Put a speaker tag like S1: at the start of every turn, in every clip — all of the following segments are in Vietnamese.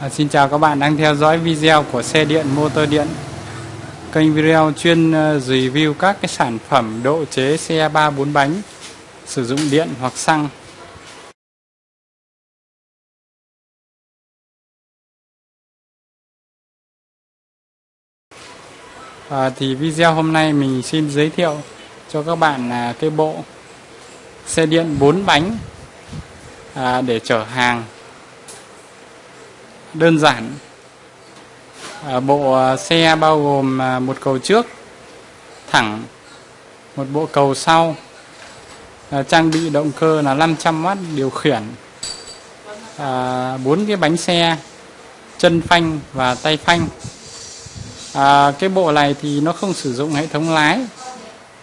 S1: À, xin chào các bạn đang theo dõi video của xe điện motor điện. Kênh video chuyên ờ, review các cái sản phẩm độ chế xe 3 4 bánh sử dụng điện hoặc xăng. À, Thì video hôm nay mình xin giới thiệu cho các bạn là cái bộ xe điện 4 bánh à, để chở hàng đơn giản. Ờ, bộ ờ, xe bao gồm ờ, một cầu trước thẳng một bộ cầu sau. Trang bị động cơ là 500W điều khiển. Bốn cái bánh xe chân phanh và tay phanh. À, cái bộ này thì nó không sử dụng hệ thống lái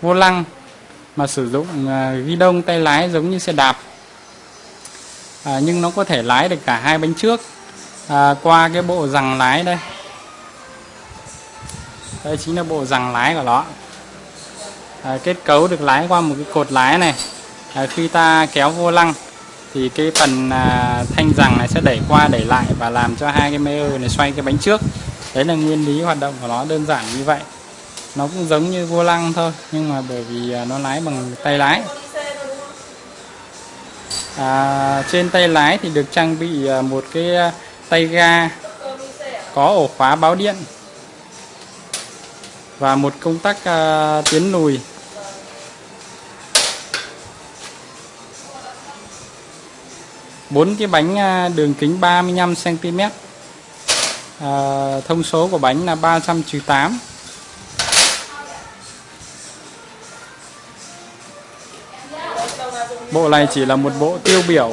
S1: vô lăng mà sử dụng ghi đông tay lái giống như xe đạp. À, nhưng nó có thể lái được cả hai bánh trước à, qua cái bộ rằng lái đây. Đây chính là bộ rằng lái của nó. À, kết cấu được lái qua một cái cột lái này. À, khi ta kéo vô lăng thì cái phần à, thanh rằng này sẽ đẩy qua đẩy lại và làm cho hai cái mê này xoay cái bánh trước. Đấy là nguyên lý hoạt động của nó đơn giản như vậy. Nó cũng giống như vô lăng thôi nhưng mà bởi vì à, nó lái bằng tay lái. À, trên tay lái thì được trang bị à, một cái à, tay ga có ổ khóa báo điện và một công tắc uh, tiến lùi. Bốn cái bánh uh, đường kính 35 cm uh, thông số của bánh là 300 8 bộ này chỉ là một bộ tiêu biểu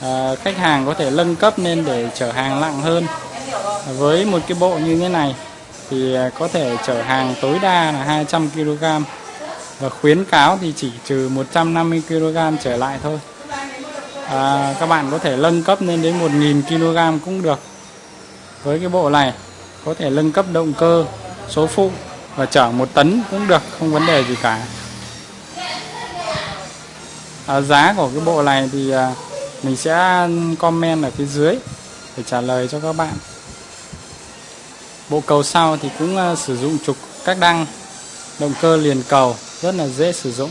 S1: à, khách hàng có thể nâng cấp lên để chở hàng nặng hơn. Với một cái bộ như thế này thì ờ, có thể chở hàng tối đa là 200 kg và khuyến cáo thì chỉ trừ 150 kg trở lại thôi. À, các bạn có thể nâng cấp lên đến 1.000 kg cũng được. Với cái bộ này có thể nâng cấp động cơ số phụ và chở một tấn cũng được không vấn đề gì cả. À, giá của cái bộ này thì à, mình sẽ comment ở phía dưới để trả lời cho các bạn. Bộ cầu sau thì cũng ờ, sử dụng trục các đăng, động cơ liền cầu, rất là dễ sử dụng.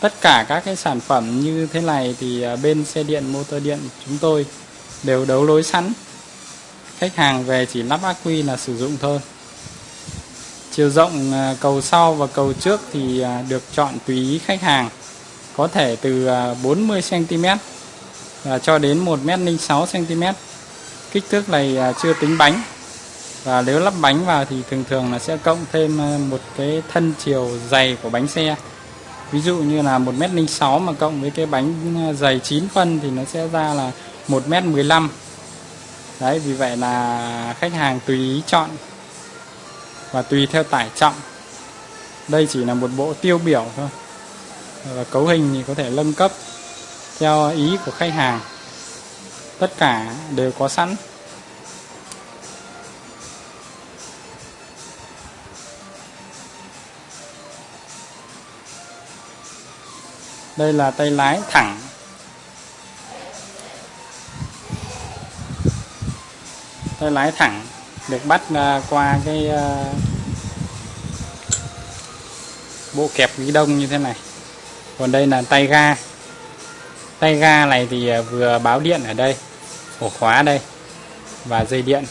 S1: Tất cả các cái sản phẩm như thế này thì ờ, bên xe điện, motor điện chúng tôi đều đấu lối sẵn. Khách hàng về chỉ lắp ác quy là sử dụng thôi. Chiều rộng ờ, cầu sau và cầu trước thì được chọn tùy ý khách hàng có thể từ 40 cm và cho đến 1m06 cm kích thước này à, chưa tính bánh. Và nếu lắp bánh vào thì thường thường là sẽ cộng thêm à, một cái thân chiều dày của bánh xe. Ví dụ như là 1m06 mà cộng với cái bánh à, dày 9 phân thì nó sẽ ra là 1m15 đấy, vì vậy là khách hàng tùy ý chọn và tùy theo tải trọng. Đây chỉ là một bộ tiêu biểu thôi và cấu hình thì có thể nâng cấp theo ý của khách hàng. Tất cả đều có sẵn. Đây là tay lái thẳng. Tay lái thẳng được bắt à, qua cái à, bộ kẹp ghi đông như thế này còn đây là tay ga. Tay ga này thì à, vừa báo điện ở đây, ổ khóa đây, và dây điện.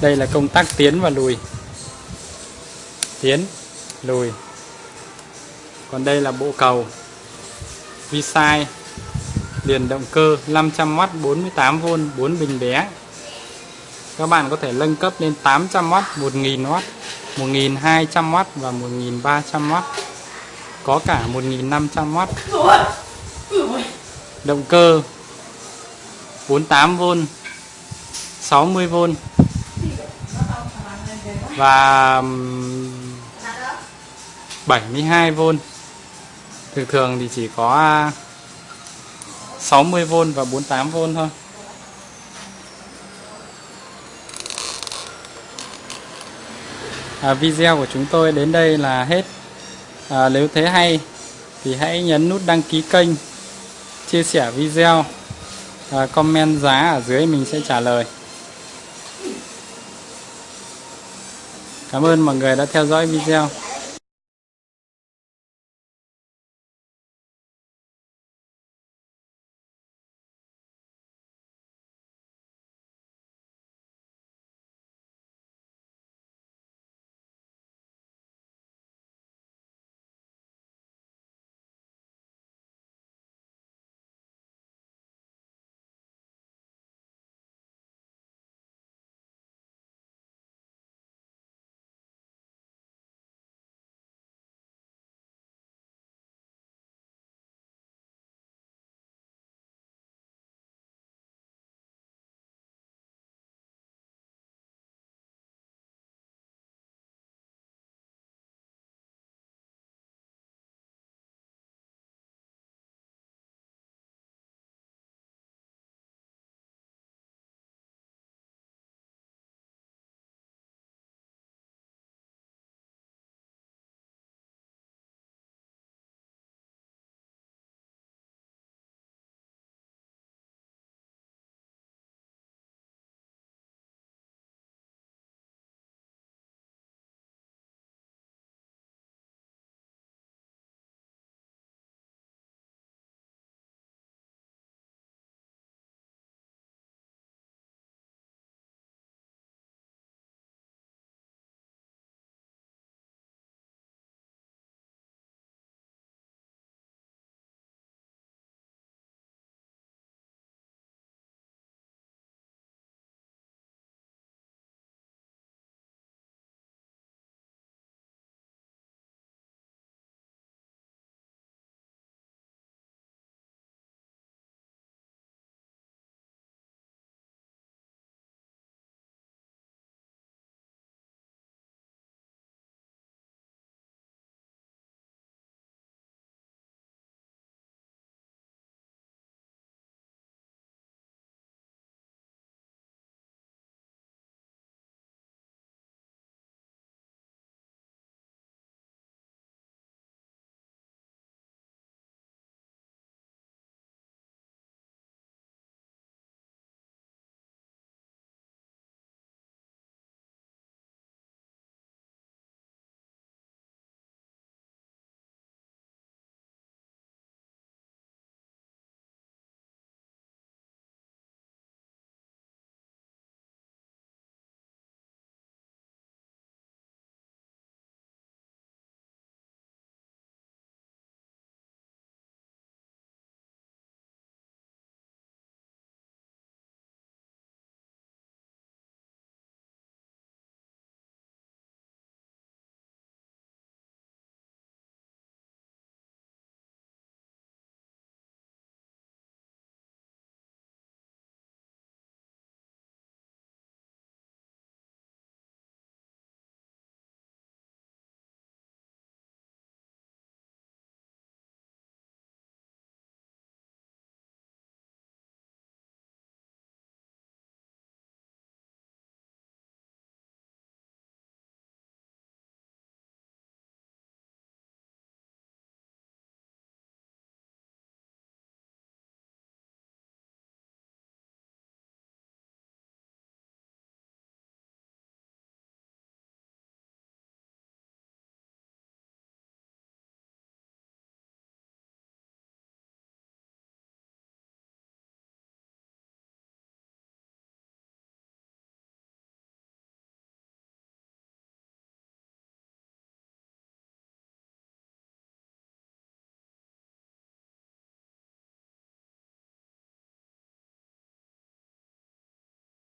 S1: Đây là công tắc tiến và lùi. Tiến, lùi. Còn đây là bộ cầu. Vi sai liền động cơ 500W 48V 4 bình bé. Các bạn có thể nâng cấp lên 800W 1000W 1200W và 1300W có cả 1500W động cơ 48V 60V và 72V thường thường thì chỉ có 60V và 48V thôi. À, video của chúng tôi đến đây là hết à, nếu thấy hay thì hãy nhấn nút đăng ký kênh chia sẻ video à, comment giá ở dưới mình sẽ trả lời. Cảm ơn mọi người đã theo dõi video.